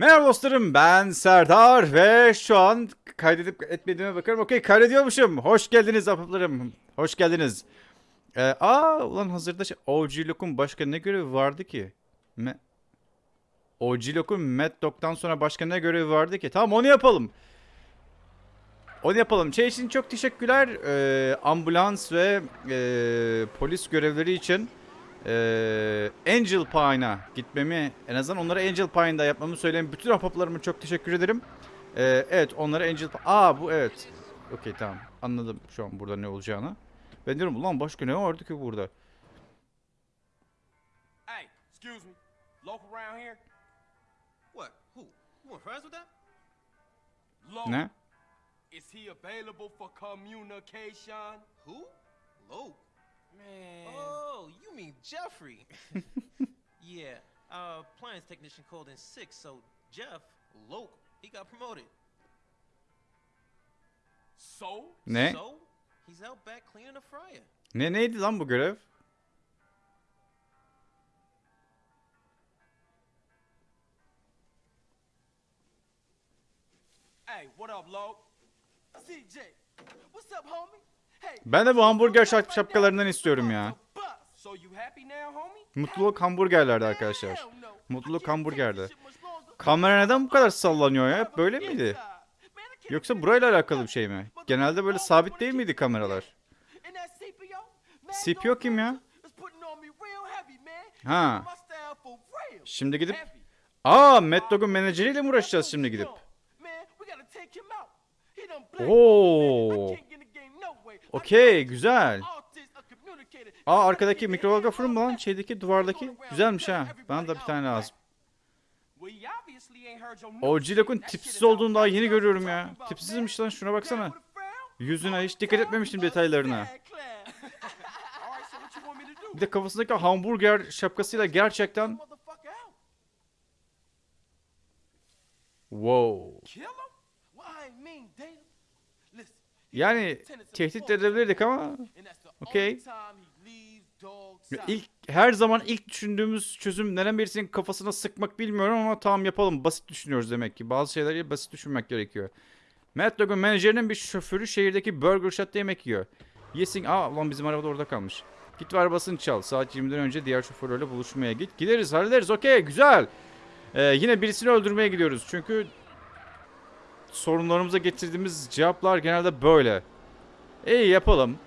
Merhaba dostlarım ben Serdar ve şu an kaydedip etmediğime bakarım. Okey kaydediyormuşum. Hoş geldiniz apıplarım. Hoş geldiniz. Ee, aa ulan hazırda şey, OG Lock'un başka ne görevi vardı ki? Me OG Lock'un Mad Dog'dan sonra başka ne görevi vardı ki? Tamam onu yapalım. Onu yapalım. Şey için çok teşekkürler. Ee, ambulans ve ee, polis görevleri için ee, Angel Pine'a gitmemi en azından onlara Angel Pine'da yapmamı söyleyen bütün ahbaplarıma çok teşekkür ederim. Ee, evet onlara Angel Pine... Aa bu evet. Okey tamam anladım şu an burada ne olacağını. Ben diyorum ulan başka ne vardı ki burada? Hey, excuse me. Local around here? What? Who? You want friends with that? Local. Ne? Is he available for communication? Who? Loke. Man. Oh, you mean Jeffrey? yeah. Our appliance technician called in sick, so Jeff, Loke, he got promoted. So? Ne? So he's out back cleaning the fryer. Ne neydi lan bu görev? Hey, what up, Loc? CJ, what's up, homie? Ben de bu hamburger şap- şapkalarından istiyorum ya. Mutluluk hamburgerlerde arkadaşlar. Mutluluk hamburgerde. Kamera neden bu kadar sallanıyor ya? Böyle miydi? Yoksa burayla alakalı bir şey mi? Genelde böyle sabit değil miydi kameralar? CPO kim ya? Ha. Şimdi gidip... Aa Mad Dog'un menajeriyle mi uğraşacağız şimdi gidip? Oo. Okey güzel. Aa arkadaki mikrodalga fırın mı lan? Şeydeki duvardaki. Güzelmiş ha. Bana da bir tane lazım. O Cilok'un tipsiz olduğunu daha yeni görüyorum ya. Tipsizmiş lan şuna baksana. Yüzüne hiç dikkat etmemiştim detaylarına. Bir de kafasındaki hamburger şapkasıyla gerçekten... Wow. Yani tehdit edebilirdik ama Okey. ilk her zaman ilk düşündüğümüz çözüm neden birisinin kafasına sıkmak bilmiyorum ama tamam yapalım. Basit düşünüyoruz demek ki. Bazı şeyleri basit düşünmek gerekiyor. Mad Dog'un menajerinin bir şoförü şehirdeki Burger Shot'ta yemek yiyor. Yesin. Aa ulan bizim araba da orada kalmış. Git ve arabasını çal. Saat 20'den önce diğer şoförlerle buluşmaya git. Gideriz hallederiz. Okey güzel. Ee, yine birisini öldürmeye gidiyoruz. Çünkü sorunlarımıza getirdiğimiz cevaplar genelde böyle. İyi yapalım.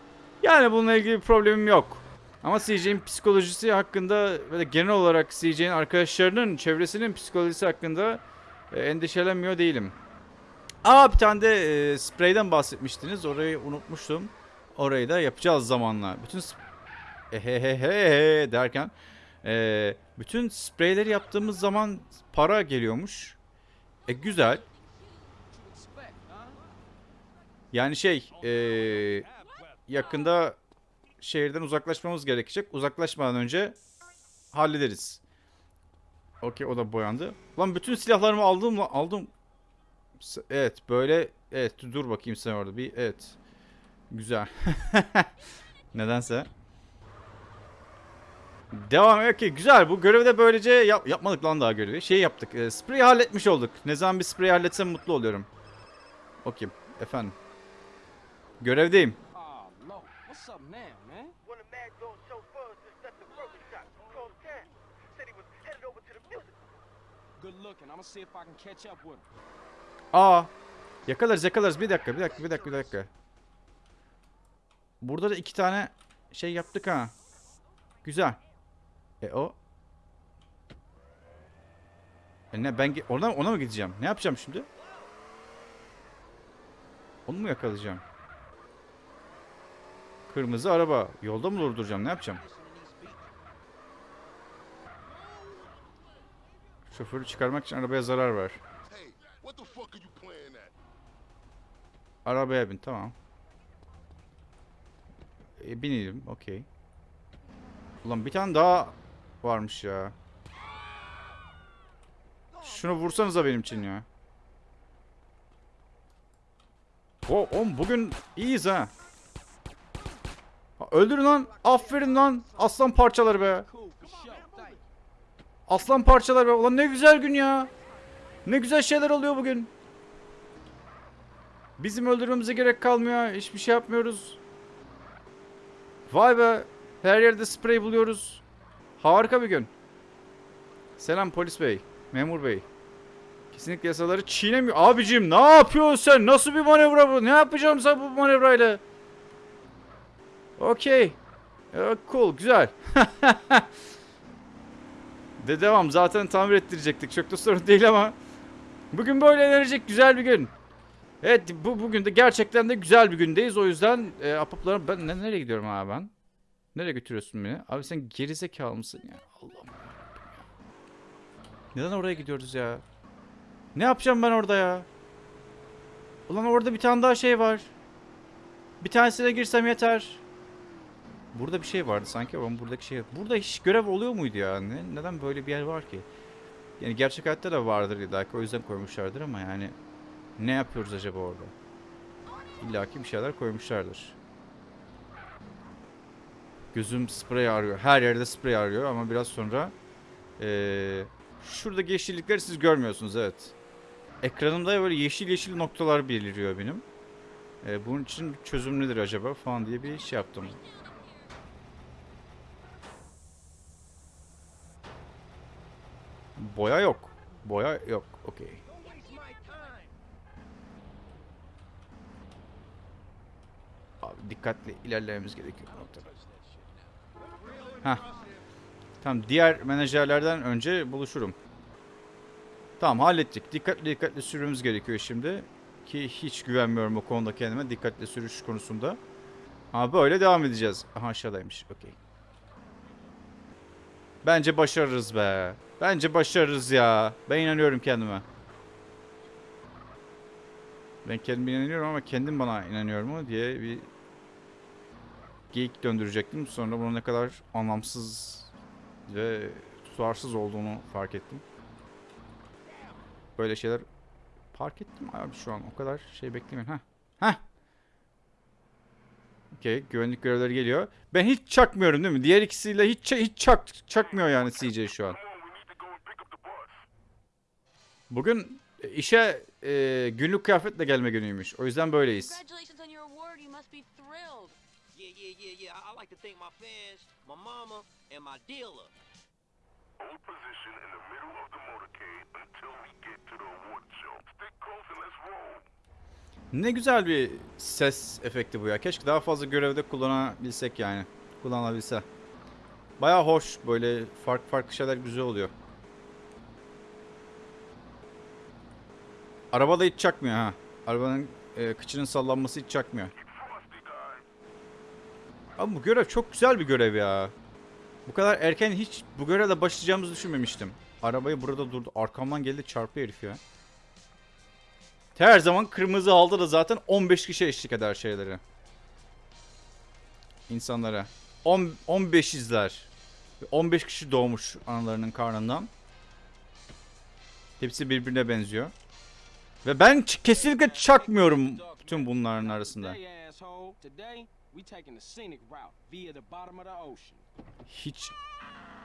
Yani bununla ilgili bir problemim yok. Ama CJ'in psikolojisi hakkında ve genel olarak CJ'in arkadaşlarının çevresinin psikolojisi hakkında e, endişelenmiyor değilim. Aa bir tane de e, spreyden bahsetmiştiniz. Orayı unutmuştum. Orayı da yapacağız zamanla. Bütün ehehehe derken e, bütün spreyleri yaptığımız zaman para geliyormuş. E güzel. Yani şey e, yakında şehirden uzaklaşmamız gerekecek. Uzaklaşmadan önce hallederiz. Okey o da boyandı. Lan bütün silahlarımı aldım mı? Aldım. Evet böyle evet dur bakayım sen orada bir evet. Güzel. Nedense. Devam okey güzel bu görevi de böylece yap- yapmadık lan daha görevi. Şey yaptık. E, spreyi halletmiş olduk. Ne zaman bir spreyi halletsem mutlu oluyorum. Okey efendim. Görevdeyim. Aa. Yakalarız yakalarız. Bir dakika bir dakika bir dakika bir dakika. Burada da iki tane şey yaptık ha. Güzel. E o. E ne ben ona, ona mı gideceğim? Ne yapacağım şimdi? Onu mu yakalayacağım? Kırmızı araba. Yolda mı durduracağım? Ne yapacağım? Şoförü çıkarmak için arabaya zarar ver. Arabaya bin tamam. E, binelim okey. Ulan bir tane daha varmış ya. Şunu vursanıza benim için ya. O, oğlum bugün iyiyiz ha. Öldürün lan. Aferin lan. Aslan parçaları be. Aslan parçaları be. Ulan ne güzel gün ya. Ne güzel şeyler oluyor bugün. Bizim öldürmemize gerek kalmıyor. Hiçbir şey yapmıyoruz. Vay be. Her yerde sprey buluyoruz. Harika bir gün. Selam polis bey. Memur bey. Kesinlikle yasaları çiğnemiyor. Abicim ne yapıyorsun sen? Nasıl bir manevra bu? Ne yapacağım sen bu manevrayla? Okey. Ee, Cool. Güzel. De devam. Zaten tamir ettirecektik. Çok da sorun değil ama. Bugün böyle eğlenecek güzel bir gün. Evet bu bugün de gerçekten de güzel bir gündeyiz. O yüzden e, apaplarım ben ne, nereye gidiyorum abi ben? Nereye götürüyorsun beni? Abi sen gerizekalı mısın ya? Allah'ım. Neden oraya gidiyoruz ya? Ne yapacağım ben orada ya? Ulan orada bir tane daha şey var. Bir tanesine girsem yeter. Burada bir şey vardı sanki ama buradaki şey... Burada hiç görev oluyor muydu ya? Ne, neden böyle bir yer var ki? Yani gerçek hayatta da vardır illa o yüzden koymuşlardır ama yani... Ne yapıyoruz acaba orada? İlla bir şeyler koymuşlardır. Gözüm sprey arıyor. Her yerde sprey arıyor ama biraz sonra... Ee, şuradaki yeşillikleri siz görmüyorsunuz evet. Ekranımda böyle yeşil yeşil noktalar beliriyor benim. Ee, bunun için çözüm nedir acaba falan diye bir şey yaptım. Boya yok. Boya yok. Okey. Abi dikkatli ilerlememiz gerekiyor bu. Heh. Tamam diğer menajerlerden önce buluşurum. Tamam hallettik. Dikkatli dikkatli sürmemiz gerekiyor şimdi. Ki hiç güvenmiyorum o konuda kendime. Dikkatli sürüş konusunda. Ama böyle devam edeceğiz. Aha aşağıdaymış. Okey. Bence başarırız be. Bence başarırız ya. Ben inanıyorum kendime. Ben kendime inanıyorum ama kendim bana inanıyor mu diye bir geyik döndürecektim. Sonra bunun ne kadar anlamsız ve tutarsız olduğunu fark ettim. Böyle şeyler fark ettim abi şu an. O kadar şey beklemeyin. Heh. Heh. Okey. Güvenlik görevleri geliyor. Ben hiç çakmıyorum değil mi? Diğer ikisiyle hiç hiç çak çakmıyor yani CJ şu an. Bugün e, işe e, günlük kıyafetle gelme günüymüş. O yüzden böyleyiz. Ne güzel bir ses efekti bu ya. Keşke daha fazla görevde kullanabilsek yani. Kullanabilse. Baya hoş böyle farklı farklı şeyler güzel oluyor. Araba da hiç çakmıyor ha. Arabanın e, kıçının sallanması hiç çakmıyor. Ama bu görev çok güzel bir görev ya. Bu kadar erken hiç bu görevle başlayacağımızı düşünmemiştim. Arabayı burada durdu. Arkamdan geldi çarpıyor herif ya. Her zaman kırmızı halda da zaten 15 kişi eşlik eder şeyleri. İnsanlara. 10, 15 izler. 15 kişi doğmuş analarının karnından. Hepsi birbirine benziyor. Ve ben kesinlikle çakmıyorum bütün bunların arasında. Hiç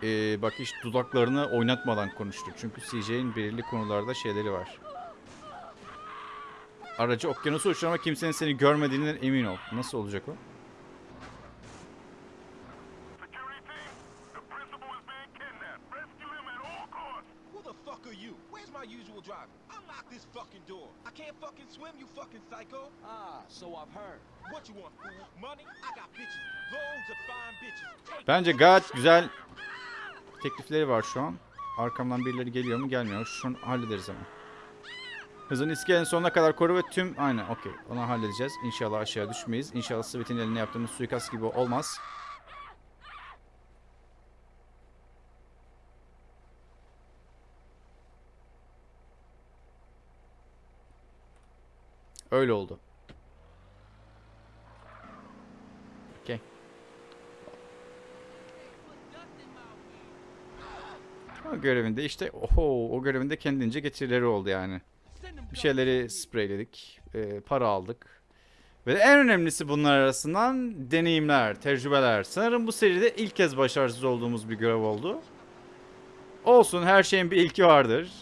eee, bak hiç dudaklarını oynatmadan konuştu. Çünkü CJ'in belirli konularda şeyleri var. Aracı okyanusa uçur ama kimsenin seni görmediğinden emin ol. Nasıl olacak o? Security team, the principal is being kidnapped. Rescue him at all costs. Who the fuck are you? Where's my usual driver? Unlock this fucking door. I can't fucking swim, you fucking psycho. Ah, so I've heard. What you want, fool? Money? I got bitches. Loads of fine bitches. Take Bence gayet güzel teklifleri var şu an. Arkamdan birileri geliyor mu gelmiyor? Şunu hallederiz hemen. Hızın iskelenin sonuna kadar koru ve tüm... Aynen okey. Onu halledeceğiz. İnşallah aşağı düşmeyiz. İnşallah Sweet'in eline yaptığımız suikast gibi olmaz. Öyle oldu. Okey. O görevinde işte oho o görevinde kendince getirileri oldu yani. Bir şeyleri spreyledik, e, para aldık. Ve en önemlisi bunlar arasından deneyimler, tecrübeler. Sanırım bu seride ilk kez başarısız olduğumuz bir görev oldu. Olsun her şeyin bir ilki vardır.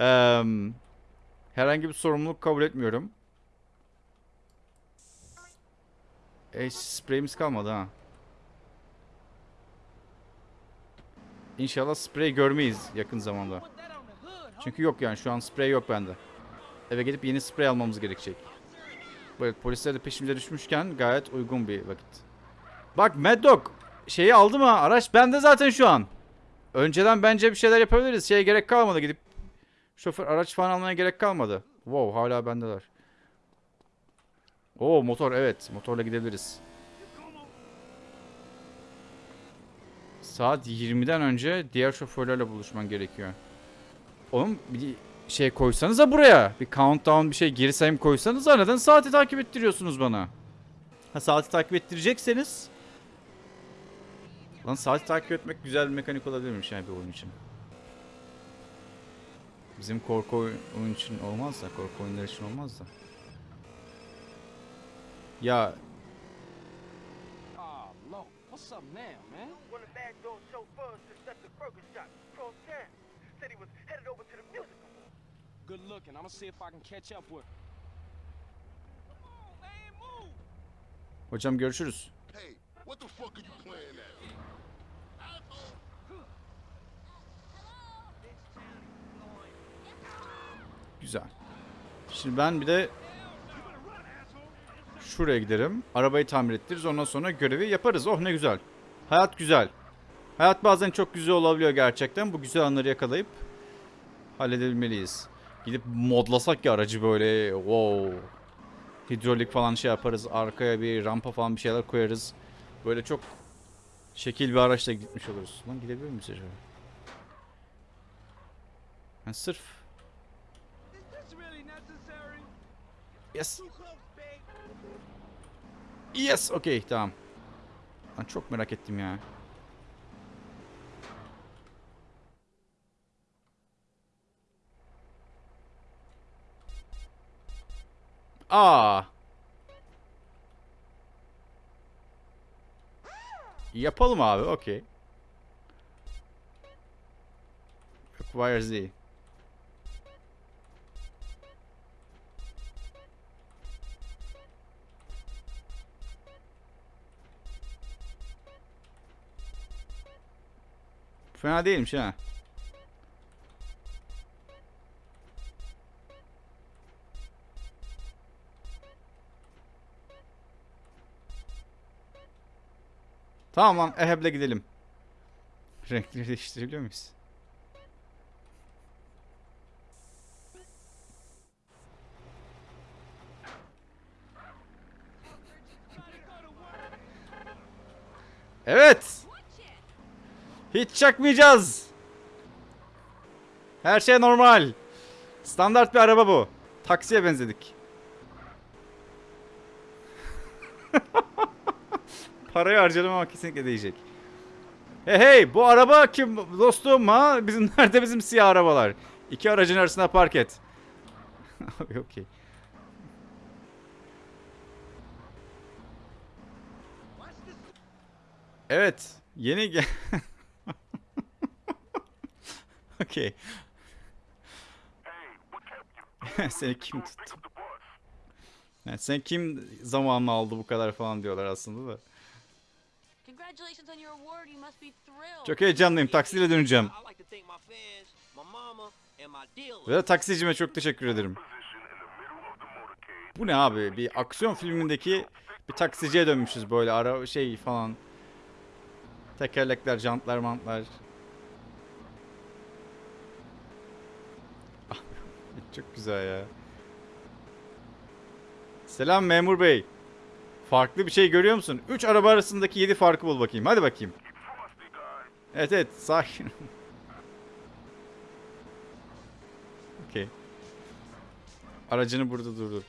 Eee, herhangi bir sorumluluk kabul etmiyorum. E, spreyimiz kalmadı ha. İnşallah sprey görmeyiz yakın zamanda. Çünkü yok yani şu an sprey yok bende. Eve gidip yeni sprey almamız gerekecek. Evet polisler de peşimize düşmüşken gayet uygun bir vakit. Bak Mad Dog şeyi aldı mı? Araç bende zaten şu an. Önceden bence bir şeyler yapabiliriz. Şeye gerek kalmadı gidip şoför araç falan almaya gerek kalmadı. Wow hala bendeler. Oo motor evet motorla gidebiliriz. Saat 20'den önce diğer şoförlerle buluşman gerekiyor. Oğlum bir şey koysanıza buraya. Bir countdown bir şey geri sayım koysanıza. Neden saati takip ettiriyorsunuz bana? Ha saati takip ettirecekseniz. Lan saati takip etmek güzel bir mekanik olabilirmiş yani bir oyun için. Bizim korku oy- oyun için olmaz da, korku oyunları için olmaz da. Ya Lord. What's up now, man? One of Mad Dog's chauffeurs intercepted Burger Shot across town. Said he was headed over to the music. Good looking. I'm gonna see if I can catch up with. Man, move! hocam görüşürüz. Hey, what the fuck are you playing at? Güzel. Şimdi ben bir de şuraya giderim. Arabayı tamir ettiririz. Ondan sonra görevi yaparız. Oh ne güzel. Hayat güzel. Hayat bazen çok güzel olabiliyor gerçekten. Bu güzel anları yakalayıp halledebilmeliyiz. Gidip modlasak ya aracı böyle. Wow. Hidrolik falan şey yaparız. Arkaya bir rampa falan bir şeyler koyarız. Böyle çok şekil bir araçla gitmiş oluruz. Lan gidebilir miyiz acaba? Yani sırf? Yes. Yes. Okey tamam. Ben çok merak ettim ya. Aa. Yapalım abi. Okey. Acquire Z. Fena değilmiş ha. Tamam lan Eheb'le gidelim. Renkleri değiştirebiliyor muyuz? Evet. Hiç çakmayacağız. Her şey normal. Standart bir araba bu. Taksiye benzedik. Parayı harcadım ama kesinlikle değecek. Hey hey bu araba kim dostum ha? Bizim nerede bizim siyah arabalar? İki aracın arasına park et. Okey. Evet. Yeni gel... Okey. Seni kim tuttu? Yani sen kim zamanla aldı bu kadar falan diyorlar aslında da. Çok heyecanlıyım. Taksiyle döneceğim. Ve de taksicime çok teşekkür ederim. Bu ne abi? Bir aksiyon filmindeki bir taksiciye dönmüşüz böyle ara şey falan. Tekerlekler, jantlar, mantlar. Ah, çok güzel ya. Selam memur bey. Farklı bir şey görüyor musun? 3 araba arasındaki 7 farkı bul bakayım. Hadi bakayım. Evet evet sakin. Okey. Aracını burada durdur.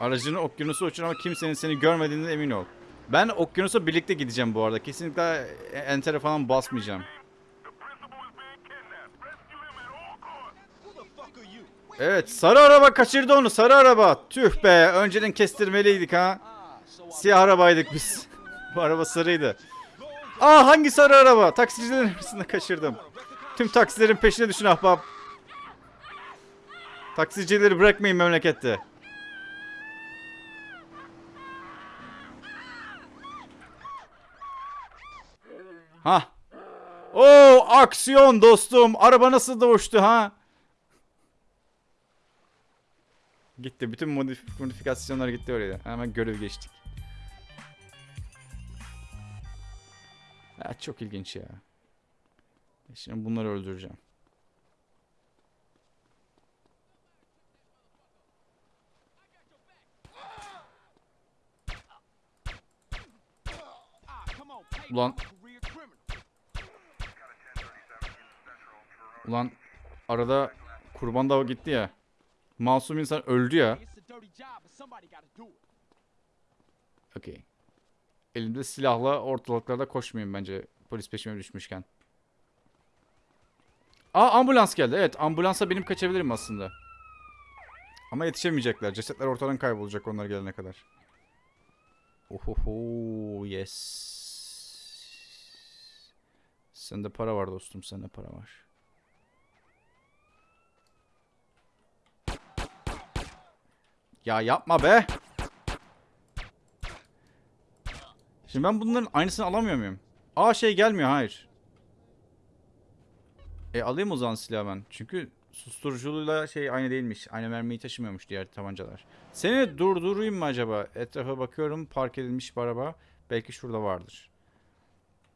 Aracını okyanusa uçur ama kimsenin seni görmediğinden emin ol. Ben okyanusa birlikte gideceğim bu arada. Kesinlikle entere falan basmayacağım. Who the fuck are you? Evet sarı araba kaçırdı onu sarı araba. Tüh be önceden kestirmeliydik ha. Ah, Siyah arabaydık biz. Bu araba sarıydı. Aa hangi sarı araba? Taksicilerin arasında kaçırdım. Tüm taksilerin peşine düşün ahbap. Taksicileri bırakmayın memlekette. Ha. Oo aksiyon dostum. Araba nasıl da uçtu ha? Gitti. Bütün modif modifikasyonlar gitti oraya. Hemen görev geçtik. Ya, çok ilginç ya. Şimdi bunları öldüreceğim. Ulan. Ulan arada kurban da gitti ya. Masum insan öldü ya. Okey. Elimde silahla ortalıklarda koşmayayım bence polis peşime düşmüşken. Aa ambulans geldi. Evet ambulansa benim kaçabilirim aslında. Ama yetişemeyecekler. Cesetler ortadan kaybolacak onlar gelene kadar. Ohoho yes. Sende para var dostum sende para var. Ya yapma be. Şimdi ben bunların aynısını alamıyor muyum? Aa şey gelmiyor hayır. E alayım o zaman silahı ben. Çünkü susturuculuğuyla şey aynı değilmiş. Aynı mermiyi taşımıyormuş diğer tabancalar. Seni durdurayım mı acaba? Etrafa bakıyorum park edilmiş bir araba. Belki şurada vardır.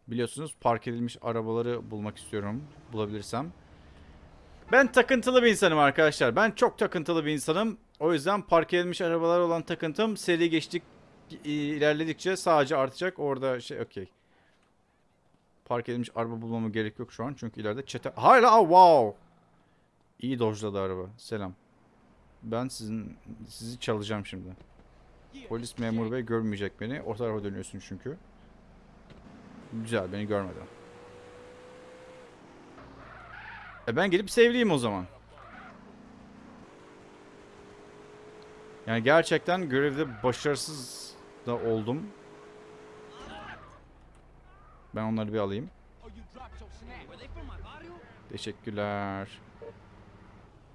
Biliyorsunuz park edilmiş arabaları bulmak istiyorum. Bulabilirsem. Ben takıntılı bir insanım arkadaşlar. Ben çok takıntılı bir insanım. O yüzden park edilmiş arabalar olan takıntım seri geçtik ilerledikçe sadece artacak. Orada şey okey. Park edilmiş araba bulmama gerek yok şu an. Çünkü ileride çete... Hala wow. İyi dojladı araba. Selam. Ben sizin sizi çalacağım şimdi. Polis memur bey görmeyecek beni. O tarafa dönüyorsun çünkü. Güzel beni görmedi. E ben gelip sevliyim o zaman. Yani gerçekten görevde başarısız da oldum. Ben onları bir alayım. Teşekkürler.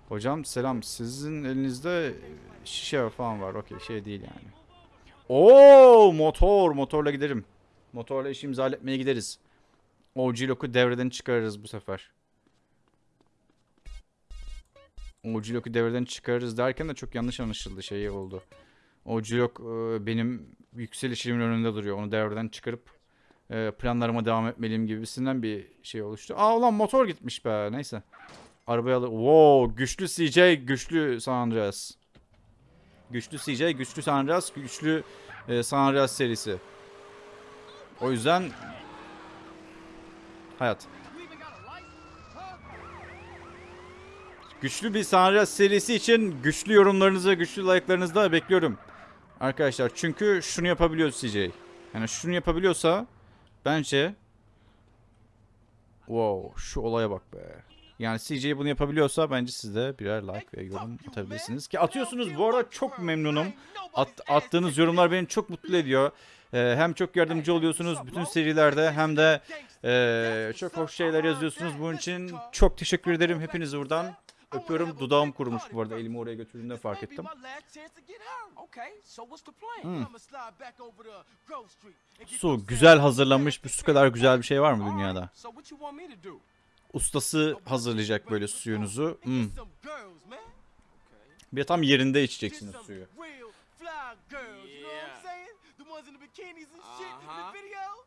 Hocam selam. Sizin elinizde şişe falan var. Okey şey değil yani. Oo motor. Motorla giderim. Motorla işimizi halletmeye gideriz. OG Lock'u devreden çıkarırız bu sefer. OG Lock'u devreden çıkarırız derken de çok yanlış anlaşıldı şey oldu. OG Lock e, benim yükselişimin önünde duruyor. Onu devreden çıkarıp e, planlarıma devam etmeliyim gibisinden bir şey oluştu. Aa ulan motor gitmiş be. Neyse. Arabayı alır. Wow, güçlü CJ, güçlü San Andreas. Güçlü CJ, güçlü San Andreas, güçlü e, San Andreas serisi. O yüzden hayat. Güçlü bir San Andreas serisi için güçlü yorumlarınızı, güçlü like'larınızı da bekliyorum. Arkadaşlar çünkü şunu yapabiliyor CJ. Yani şunu yapabiliyorsa bence Wow, şu olaya bak be. Yani CJ bunu yapabiliyorsa bence siz de birer like ve yorum atabilirsiniz. Ki atıyorsunuz bu arada çok memnunum. At, attığınız yorumlar beni çok mutlu ediyor. Ee, hem çok yardımcı oluyorsunuz bütün serilerde hem de ee, çok hoş şeyler yazıyorsunuz. Bunun için çok teşekkür ederim hepinizi buradan. Öpüyorum. Dudağım kurumuş bu arada. Elimi oraya götürdüğümde fark ettim. Hmm. Su, güzel hazırlanmış bir su kadar güzel bir şey var mı dünyada? Ustası hazırlayacak böyle suyunuzu. Hmm. Bir tam yerinde içeceksiniz suyu. Ones in the bikinis and shit in the videos.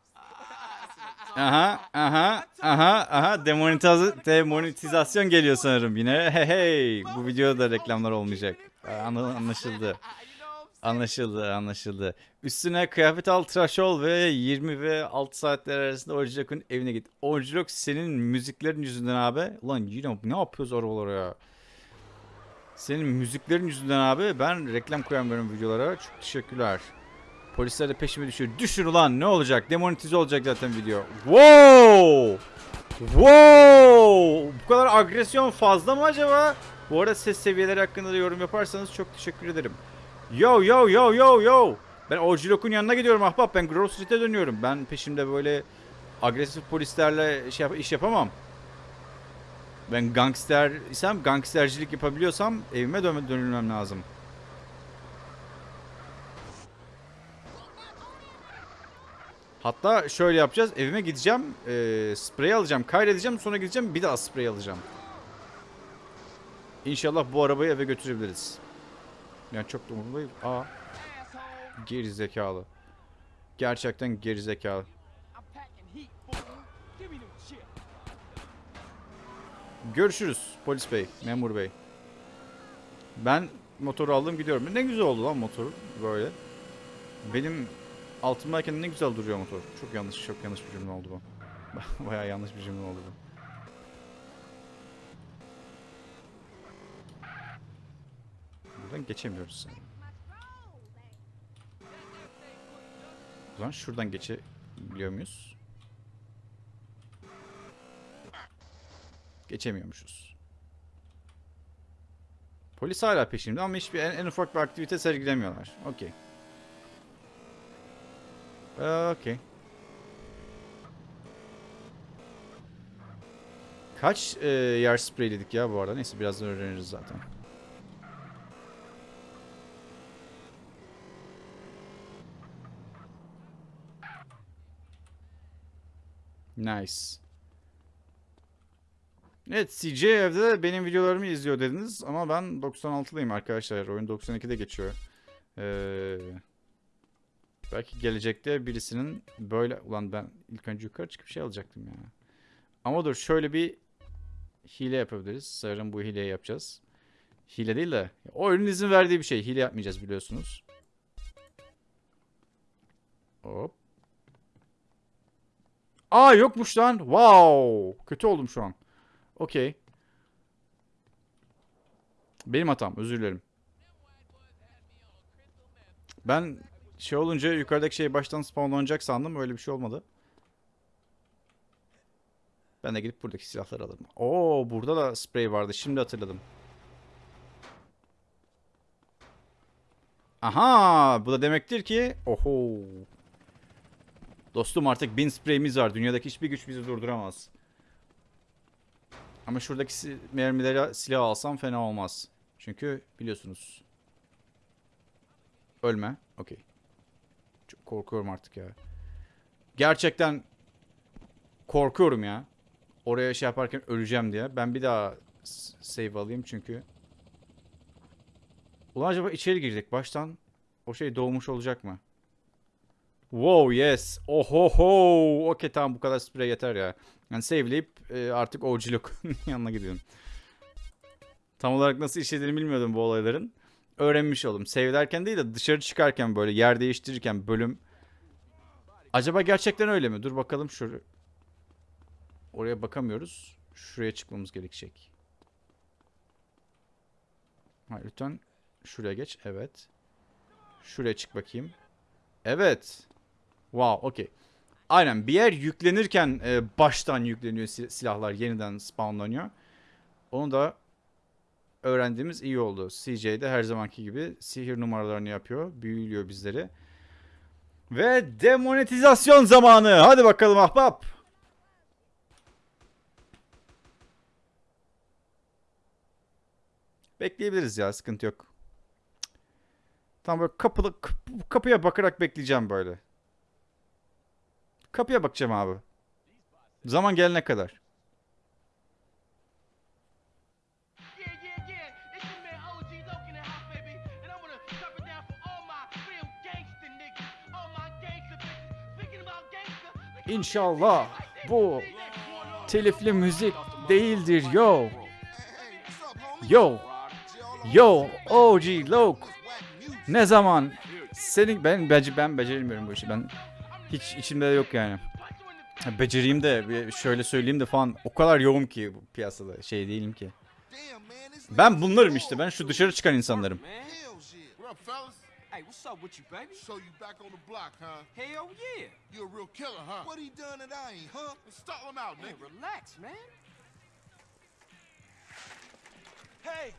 Aha, aha, aha, aha. Demonetiz demonetizasyon geliyor sanırım yine. Hey hey. Bu videoda reklamlar olmayacak. Anla- Anlaşıldı. You know? Anlaşıldı, anlaşıldı. Üstüne kıyafet al, tıraş ol ve 20 ve 6 saatler arasında Orjilok'un evine git. Orjilok senin müziklerin yüzünden abi. Ulan yine ne yapıyoruz arabalara ya? Senin müziklerin yüzünden abi ben reklam koyamıyorum videolara. Çok teşekkürler. Polisler de peşime düşüyor. Düşün ulan ne olacak? Demonetize olacak zaten video. Wow! Wow! Bu kadar agresyon fazla mı acaba? Bu arada ses seviyeleri hakkında da yorum yaparsanız çok teşekkür ederim. Yo yo yo yo yo. Ben Orjilok'un yanına gidiyorum ahbap. Ben Grove Street'e dönüyorum. Ben peşimde böyle agresif polislerle şey yap- iş yapamam. Ben gangster isem, gangstercilik yapabiliyorsam evime dön dönülmem lazım. Hatta şöyle yapacağız. Evime gideceğim. eee sprey alacağım. Kaydedeceğim. Sonra gideceğim. Bir daha sprey alacağım. İnşallah bu arabayı eve götürebiliriz. Yani çok da umurumda Aa. Geri zekalı. Gerçekten geri zekalı. I'm packing heat, fool. Give me them chips. Görüşürüz polis bey, memur bey. Ben motoru aldım gidiyorum. Ne güzel oldu lan motor böyle. Benim altımdayken ne güzel duruyor motor. Çok yanlış, çok yanlış bir cümle oldu bu. Bayağı yanlış bir cümle oldu bu. Buradan geçemiyoruz. O zaman şuradan geçebiliyor muyuz? Geçemiyormuşuz. Polis hala peşimde ama hiçbir en, en ufak bir aktivite sergilemiyorlar. Okey. Ee, Okey. Kaç e, yer spreyledik ya bu arada? Neyse birazdan öğreniriz zaten. Nice. Evet CJ evde de benim videolarımı izliyor dediniz ama ben 96'lıyım arkadaşlar. Oyun 92'de geçiyor. Ee, belki gelecekte birisinin böyle... Ulan ben ilk önce yukarı çıkıp şey alacaktım ya. Ama dur şöyle bir hile yapabiliriz. Sanırım bu hileyi yapacağız. Hile değil de oyunun izin verdiği bir şey. Hile yapmayacağız biliyorsunuz. Hop. Aa yokmuş lan. Wow. Kötü oldum şu an. Okey. Benim hatam. Özür dilerim. Ben şey olunca yukarıdaki şey baştan spawnlanacak sandım. Öyle bir şey olmadı. Ben de gidip buradaki silahları alırım. Oo burada da sprey vardı. Şimdi hatırladım. Aha bu da demektir ki oho. Dostum artık bin spreyimiz var. Dünyadaki hiçbir güç bizi durduramaz. Ama şuradaki mermileri silah alsam fena olmaz. Çünkü biliyorsunuz. Ölme. Okey. Çok korkuyorum artık ya. Gerçekten korkuyorum ya. Oraya şey yaparken öleceğim diye. Ben bir daha save alayım çünkü. Ulan acaba içeri girecek baştan o şey doğmuş olacak mı? Wow yes. Ohoho. Okey tamam bu kadar sprey yeter ya. Yani save'leyip e, artık OG'luk yanına gidiyorum. Tam olarak nasıl işlediğini bilmiyordum bu olayların. Öğrenmiş oldum. Save derken değil de dışarı çıkarken böyle yer değiştirirken bölüm. Acaba gerçekten öyle mi? Dur bakalım şu. Oraya bakamıyoruz. Şuraya çıkmamız gerekecek. Ha, lütfen şuraya geç. Evet. Şuraya çık bakayım. Evet. Wow, okey. Aynen bir yer yüklenirken e, baştan yükleniyor sil- silahlar yeniden spawnlanıyor. Onu da öğrendiğimiz iyi oldu. CJ de her zamanki gibi sihir numaralarını yapıyor. Büyülüyor bizleri. Ve demonetizasyon zamanı. Hadi bakalım ahbap. Bekleyebiliriz ya sıkıntı yok. Tam böyle kapıda, kap- kapıya bakarak bekleyeceğim böyle. Kapıya bakacağım abi. Zaman gelene kadar. İnşallah bu telifli müzik değildir yo. Yo. Yo OG Loke. Ne zaman senin ben bence ben beceremiyorum bu işi. Ben hiç içimde yok yani. Becereyim de şöyle söyleyeyim de falan o kadar yoğun ki bu piyasada şey değilim ki. Ben bunlarım işte ben şu dışarı çıkan insanlarım. Man. What up, fellas? Hey, what's up with you, baby? So you back on the block, huh? Hell yeah. You a real killer, huh? What he done that I ain't, huh? Stall him out, Man, relax, man. Hey,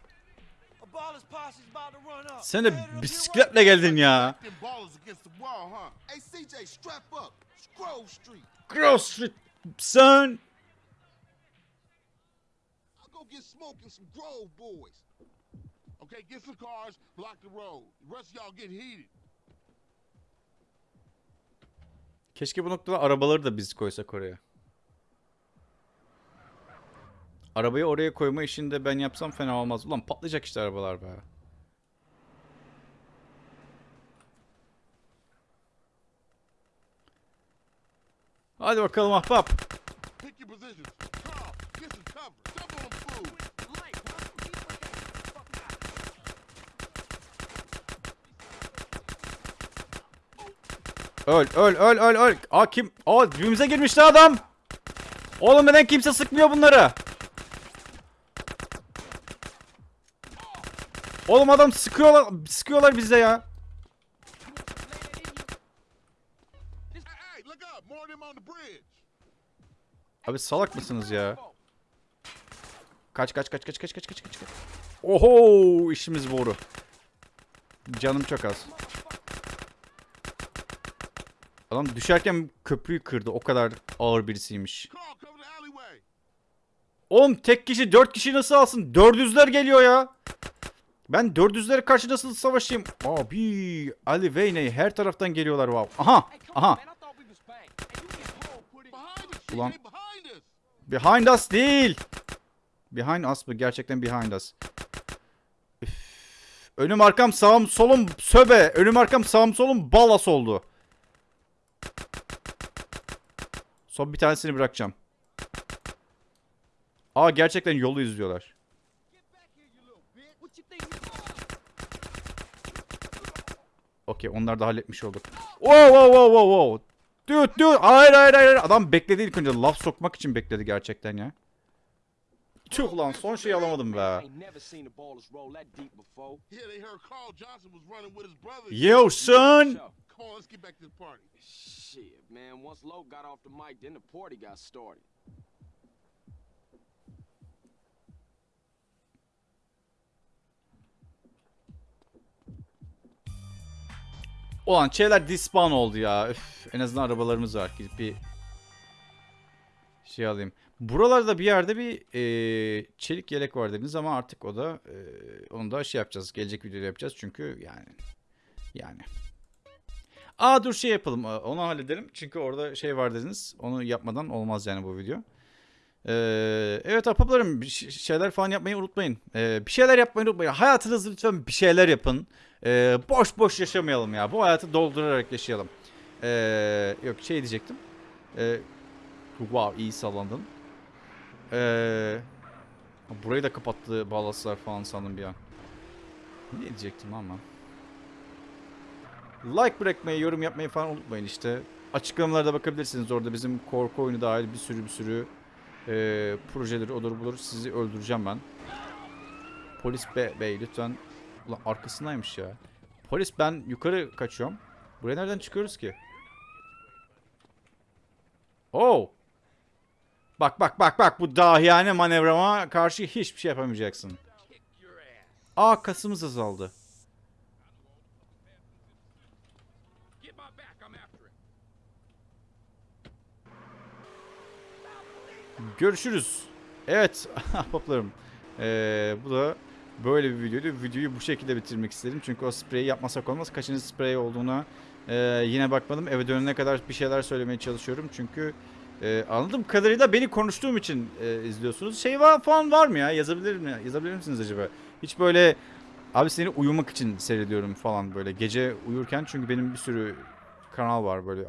A baller's posse's about to run up. Sen de bisikletle geldin ya. Them ballers against the wall, huh? Hey, CJ, strap up. It's Grove Street. Cross Street son. I'll go get smoke and some Grove boys. Okay, get some cars, block the road. The rest y'all get heated. Keşke bu noktada arabaları da biz koysak oraya. Arabayı oraya koyma işini de ben yapsam fena olmaz. Ulan patlayacak işte arabalar be. Hadi bakalım ahbap. Öl öl öl öl öl. Aa kim? Aa dibimize girmişti adam. Oğlum neden kimse sıkmıyor bunları? Oğlum adam sıkıyorlar sıkıyorlar bize ya. Abi salak mısınız ya? Kaç kaç kaç kaç kaç kaç kaç. kaç. Oho işimiz boru. Canım çok az. Adam düşerken köprüyü kırdı. O kadar ağır birisiymiş. Oğlum tek kişi dört kişi nasıl alsın? Dördüzler geliyor ya. Ben dördüzlere karşı nasıl savaşayım? Abi Ali Veyney her taraftan geliyorlar wow. Aha aha. Ulan. Behind us değil. Behind us mı? Gerçekten behind us. Üf. Önüm arkam sağım solum söbe. Önüm arkam sağım solum balas oldu. Son bir tanesini bırakacağım. Aa gerçekten yolu izliyorlar. Okey onlar da halletmiş olduk. Wow wow wow wow wow. Dude dude hayır hayır hayır. Adam bekledi ilk önce laf sokmak için bekledi gerçekten ya. Tüh lan son şeyi alamadım be. Yo son. Ulan şeyler dispawn oldu ya. Üf, en azından arabalarımız var. Gidip bir şey alayım. Buralarda bir yerde bir eee, çelik yelek var dediniz ama artık o da eee, onu da şey yapacağız. Gelecek videoda yapacağız çünkü yani yani. Aa dur şey yapalım. Onu halledelim. Çünkü orada şey var dediniz. Onu yapmadan olmaz yani bu video. Eee, evet ahbaplarım bir ş- şeyler falan yapmayı unutmayın. Eee, bir şeyler yapmayı unutmayın. Hayatınızda lütfen bir şeyler yapın. Eee, boş boş yaşamayalım ya. Bu hayatı doldurarak yaşayalım. Eee, yok şey diyecektim. Eee, wow iyi sallandın. Eee, burayı da kapattı balaslar falan sandım bir an. Ne diyecektim ama. Like bırakmayı, yorum yapmayı falan unutmayın işte. Açıklamalarda bakabilirsiniz orada bizim korku oyunu dahil bir sürü bir sürü eee projeleri olur bulur. Sizi öldüreceğim ben. Polis be bey lütfen. Ulan arkasındaymış ya. Polis ben yukarı kaçıyorum. Buraya nereden çıkıyoruz ki? Oh. Bak bak bak bak bu dahiyane manevrama karşı hiçbir şey yapamayacaksın. Aa kasımız azaldı. Görüşürüz. Evet ahbaplarım. Ee, bu da böyle bir videoydu. Videoyu bu şekilde bitirmek istedim. Çünkü o spreyi yapmasak olmaz. Kaçıncı sprey olduğuna e, yine bakmadım. Eve dönene kadar bir şeyler söylemeye çalışıyorum. Çünkü e, anladığım kadarıyla beni konuştuğum için e, izliyorsunuz. Şey var falan var mı ya? Yazabilir mi? Yazabilir misiniz acaba? Hiç böyle abi seni uyumak için seyrediyorum falan böyle gece uyurken çünkü benim bir sürü kanal var böyle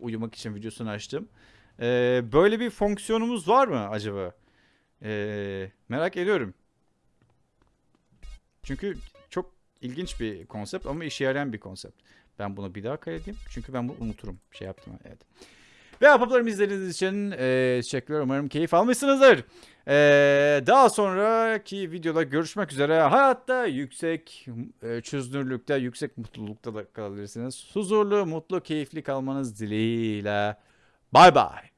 uyumak için videosunu açtım. Ee, böyle bir fonksiyonumuz var mı acaba? Ee, merak ediyorum. Çünkü çok ilginç bir konsept ama işe yarayan bir konsept. Ben bunu bir daha kaydedeyim. Çünkü ben bunu unuturum. Şey yaptım. Evet. Ve ahbaplarım izlediğiniz için e, teşekkürler. Umarım keyif almışsınızdır. E, daha sonraki videoda görüşmek üzere. Hayatta yüksek e, çözünürlükte, yüksek mutlulukta da kalabilirsiniz. Huzurlu, mutlu, keyifli kalmanız dileğiyle. Bye bye.